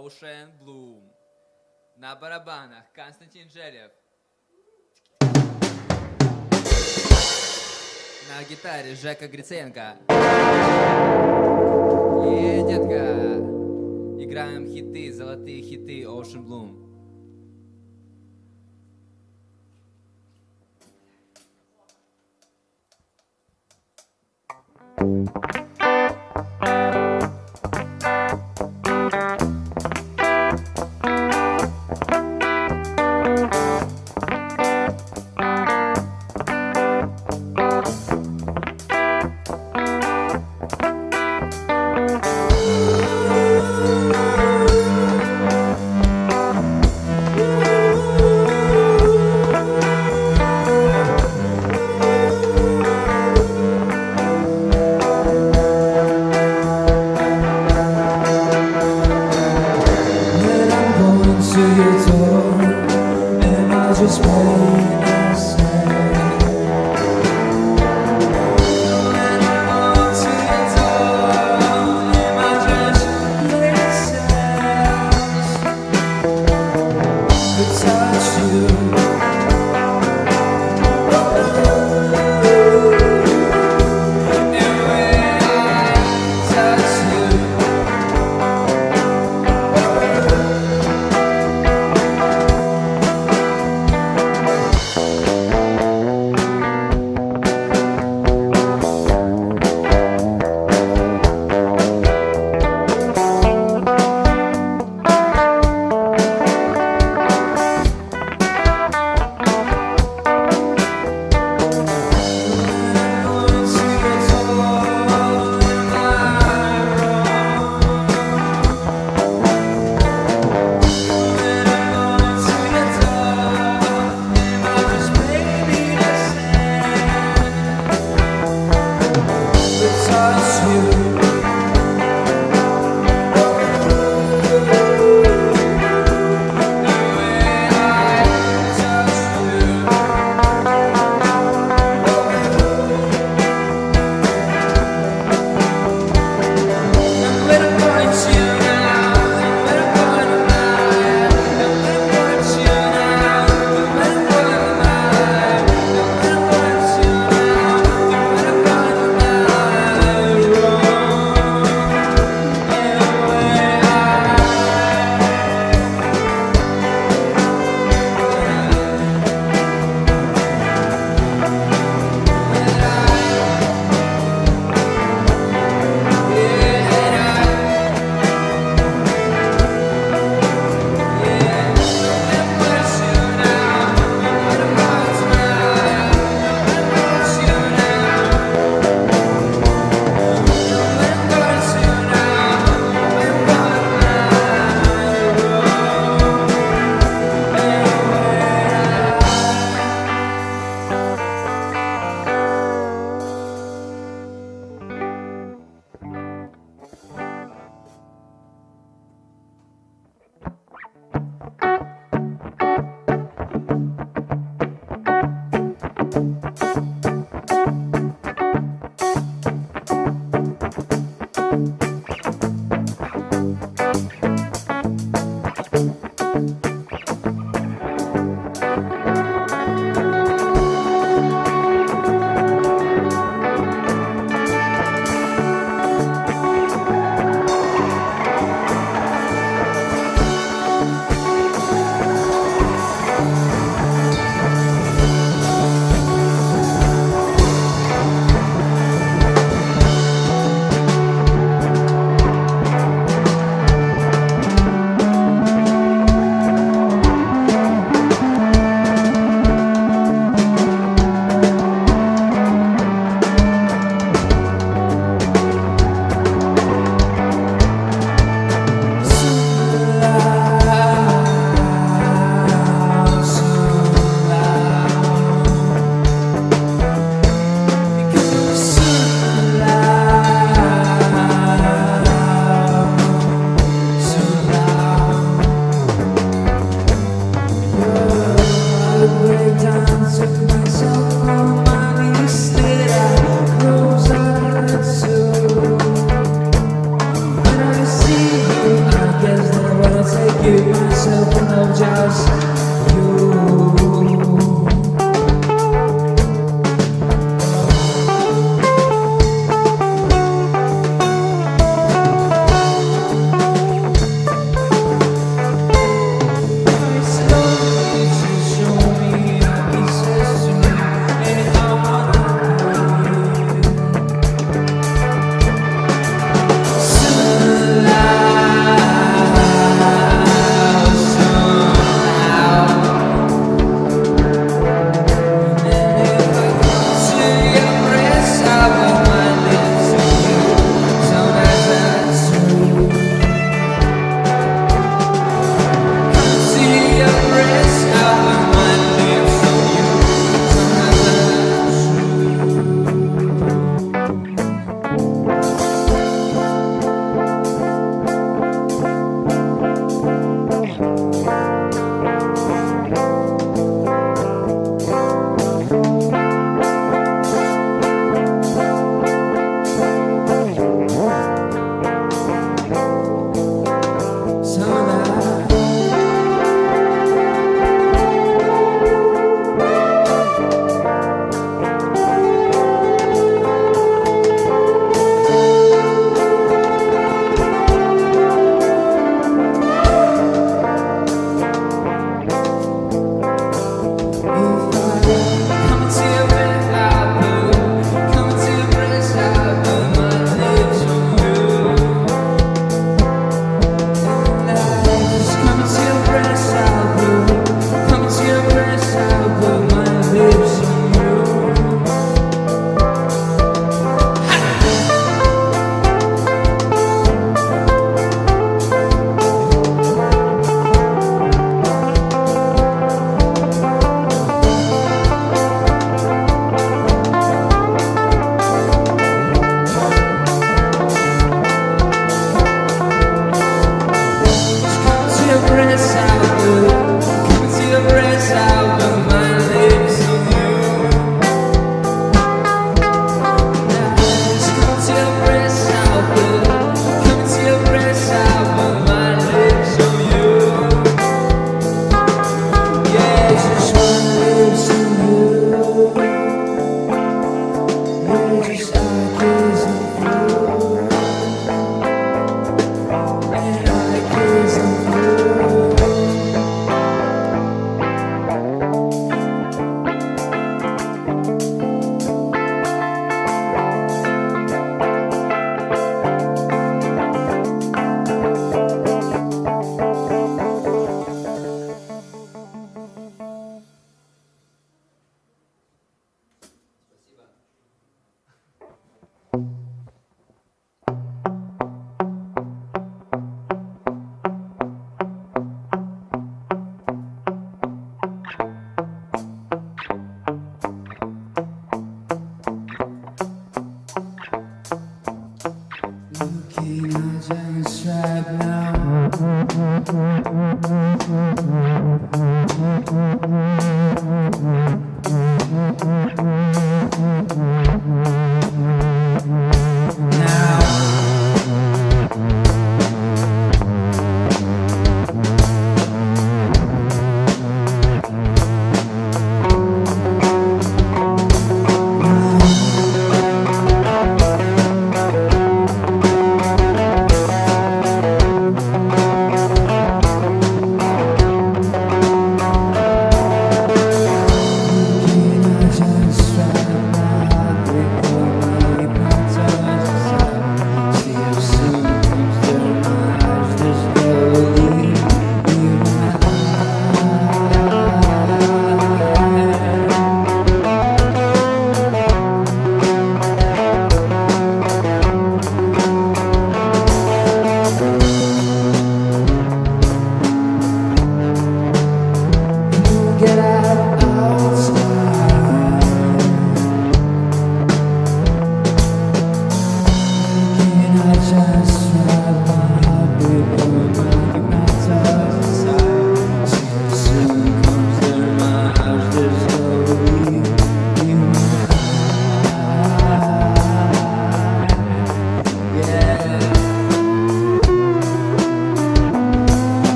Ocean Bloom. На барабанах Константин Желев. На гитаре Жека Гриценко. И, детка, играем хиты, золотые хиты Ocean Bloom.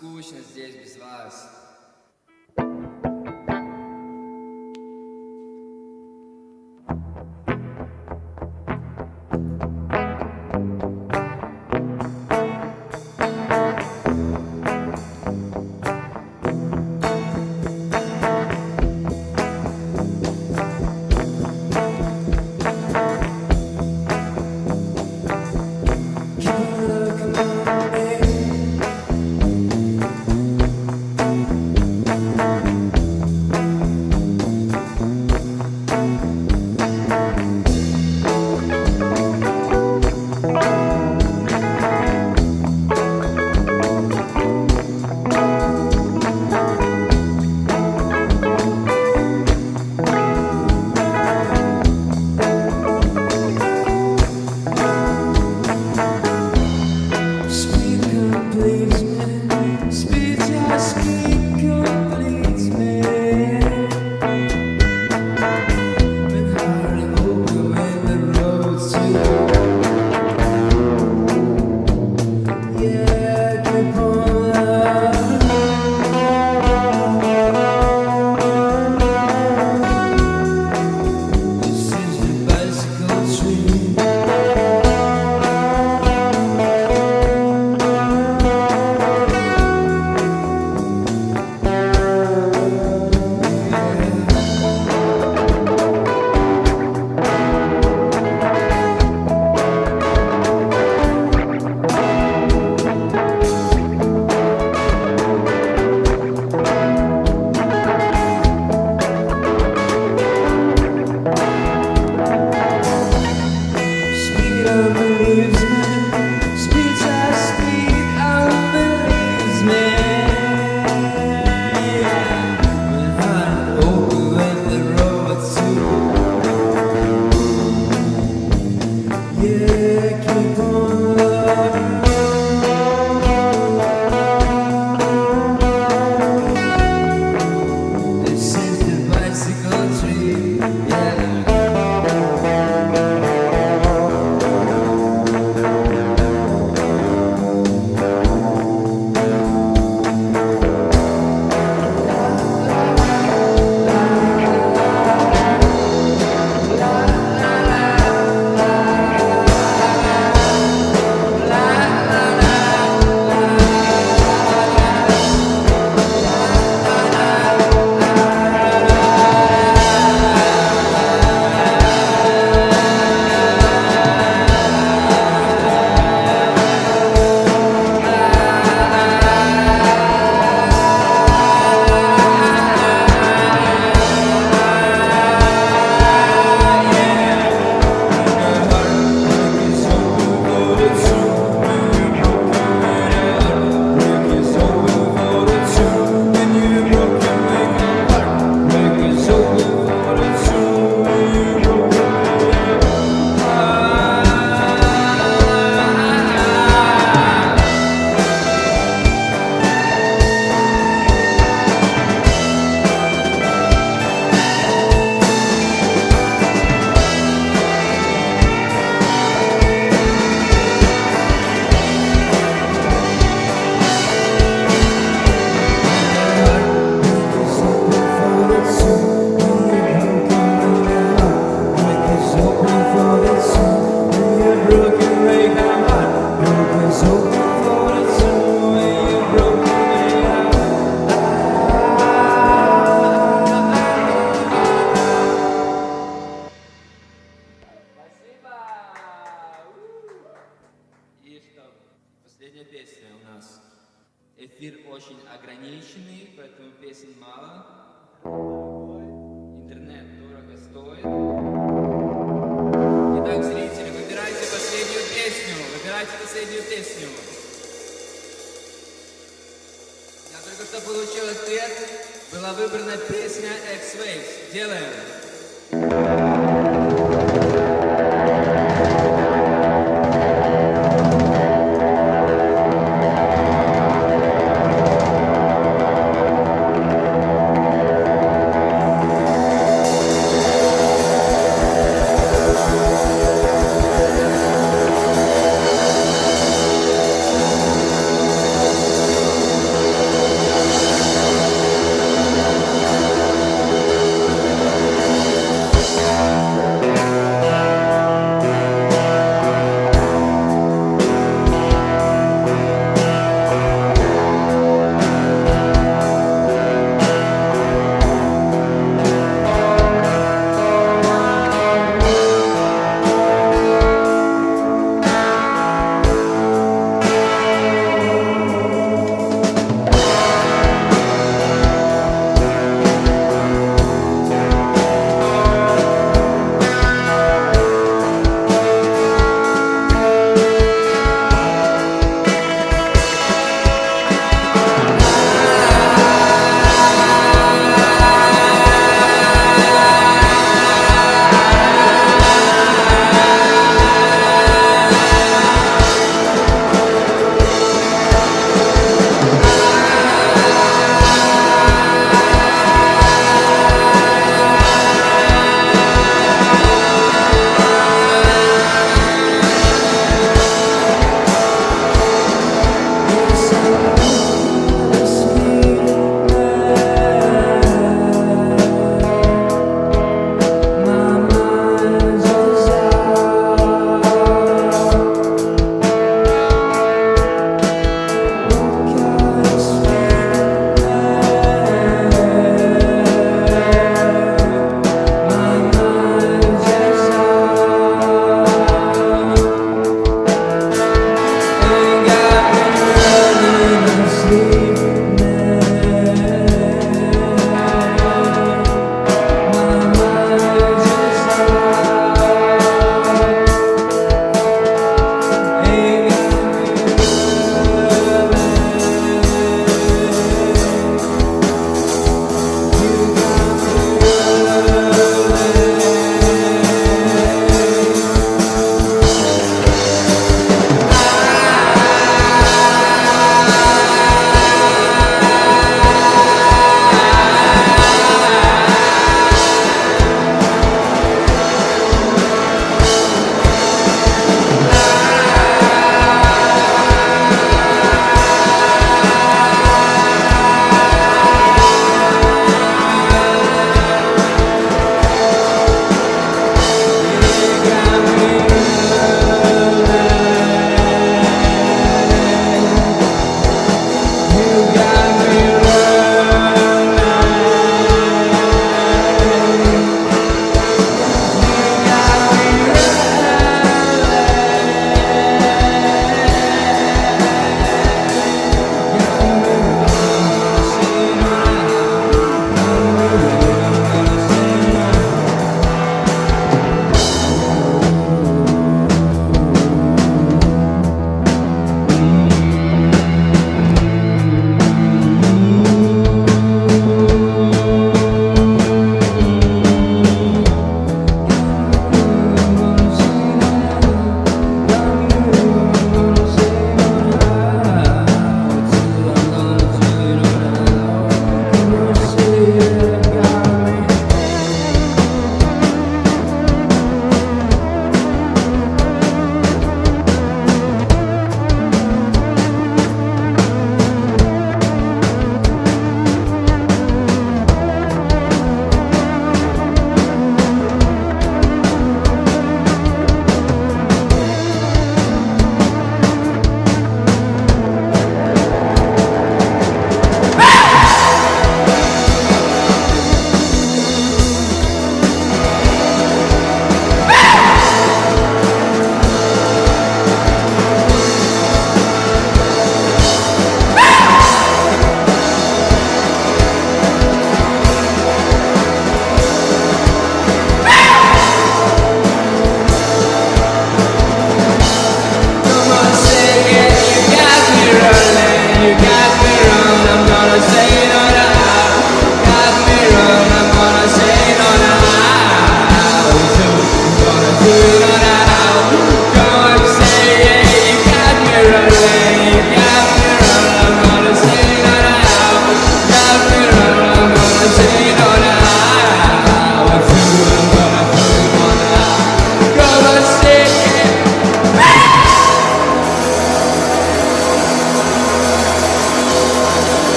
скучно здесь без вас. ограниченный, поэтому песен мало. Интернет дорого стоит. Итак, зрители, выбирайте последнюю песню. Выбирайте последнюю песню. Я только что получил ответ. Была выбрана песня X-Waves. Делаем.